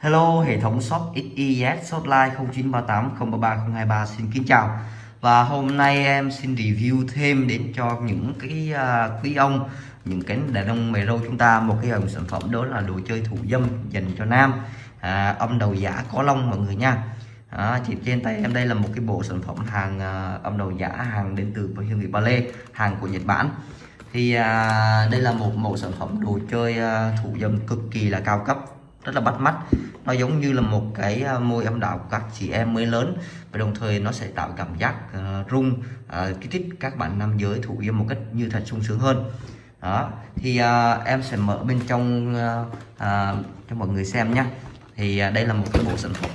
Hello, hệ thống shop XYZ hotline 0938 033 023 xin kính chào. Và hôm nay em xin review thêm đến cho những cái uh, quý ông những cái đàn ông mày râu chúng ta một cái dòng sản phẩm đó là đồ chơi thủ dâm dành cho nam. À, âm đầu giả có lông mọi người nha. À, chỉ trên tay em đây là một cái bộ sản phẩm hàng uh, âm đầu giả hàng đến từ hiệu nghị Ba Lê hàng của Nhật Bản. Thì à, đây là một mẫu sản phẩm đồ chơi à, thủ dâm cực kỳ là cao cấp rất là bắt mắt nó giống như là một cái à, môi âm đạo của các chị em mới lớn và đồng thời nó sẽ tạo cảm giác uh, rung uh, kích thích các bạn nam giới thụ yêu một cách như thật sung sướng hơn. Đó thì uh, em sẽ mở bên trong uh, uh, cho mọi người xem nhé thì uh, đây là một cái bộ sản phẩm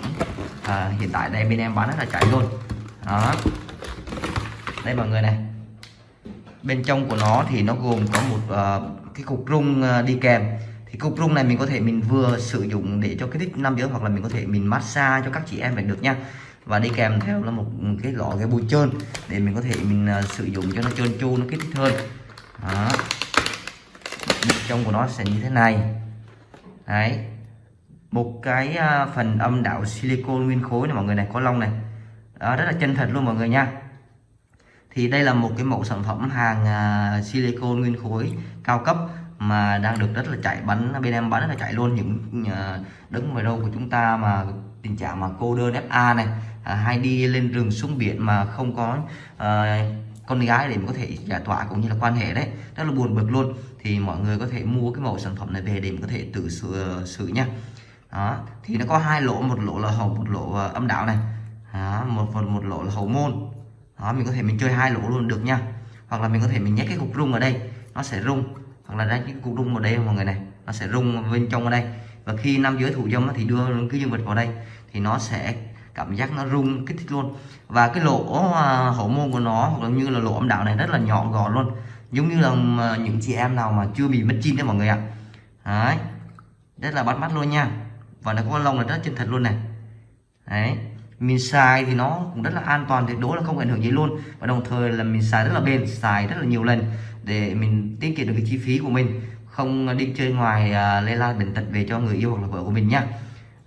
uh, hiện tại đây bên em bán rất là chạy luôn. Đó. Đây mọi người này. Bên trong của nó thì nó gồm có một uh, cái cục rung uh, đi kèm thì cục rung này mình có thể mình vừa sử dụng để cho kích thích nam giới hoặc là mình có thể mình massage cho các chị em phải được nha. Và đi kèm theo là một cái lọ cái bôi trơn để mình có thể mình uh, sử dụng cho nó trơn tru nó kích thích hơn. Đó. bên trong của nó sẽ như thế này. Đấy. Một cái uh, phần âm đạo silicon nguyên khối này mọi người này có lông này. Đó, rất là chân thật luôn mọi người nha. Thì đây là một cái mẫu sản phẩm hàng à, uh, silicon nguyên khối cao cấp mà đang được rất là chạy bắn bên em bán rất là chạy luôn. Những ờ, đứng ngoài đâu của chúng ta mà tình trạng mà cô đơn FA này à, hay đi lên rừng xuống biển mà không có à, con gái để mình có thể giải tỏa cũng như là quan hệ đấy rất là buồn bực luôn. Thì mọi người có thể mua cái mẫu sản phẩm này về để mình có thể tự sửa ờ, xử nha. Đó thì nó có hai lỗ một lỗ là hậu một lỗ âm đạo này. Đó, một phần một lỗ là hậu môn. Đó mình có thể mình chơi hai lỗ luôn được nha. Hoặc là mình có thể mình nhét cái cục rung ở đây nó sẽ rung hoặc là ra những cục rung ở đây mọi người này, nó sẽ rung bên trong ở đây. Và khi nam giới thủ dâm thì đưa cái dương vật vào đây, thì nó sẽ cảm giác nó rung, kích thích luôn. Và cái lỗ à, hậu môn của nó, hoặc là như là lỗ âm đạo này, rất là nhỏ gọn luôn. Giống như là à, những chị em nào mà chưa bị mất chin đấy mọi người ạ. Đấy, rất là bắt mắt luôn nha. Và nó có lông là rất chân thật luôn này. Đấy mình xài thì nó cũng rất là an toàn tuyệt đối là không ảnh hưởng gì luôn. Và đồng thời là mình xài rất là bền xài rất là nhiều lần để mình tiết kiệm được cái chi phí của mình. Không đi chơi ngoài uh, lây lan bệnh tật về cho người yêu hoặc là vợ của mình nhá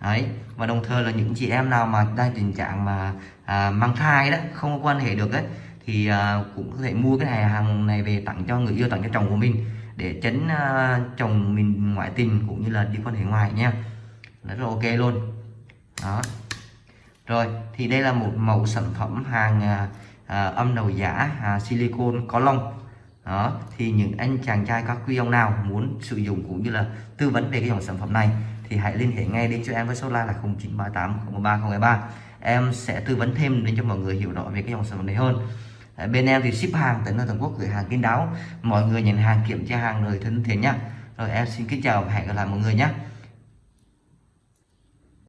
đấy và đồng thời là những chị em nào mà đang tình trạng mà à, mang thai đó không có quan hệ được ấy thì à, cũng có thể mua cái này hàng này về tặng cho người yêu tặng cho chồng của mình để tránh à, chồng mình ngoại tình cũng như là đi quan hệ ngoài nha. Rất là ok luôn. Đó rồi thì đây là một mẫu sản phẩm hàng à, à, âm đầu giả à, silicon có lông. Đó thì những anh chàng trai các quý ông nào muốn sử dụng cũng như là tư vấn về cái dòng sản phẩm này thì hãy liên hệ ngay đến cho em với số la là 0938 013 em sẽ tư vấn thêm đến cho mọi người hiểu rõ về cái dòng sản phẩm này hơn. À, bên em thì ship hàng tới nơi toàn quốc gửi hàng kín đáo. Mọi người nhận hàng kiểm tra hàng rồi thân thiện nhá. Rồi em xin kính chào và hẹn gặp lại mọi người nhé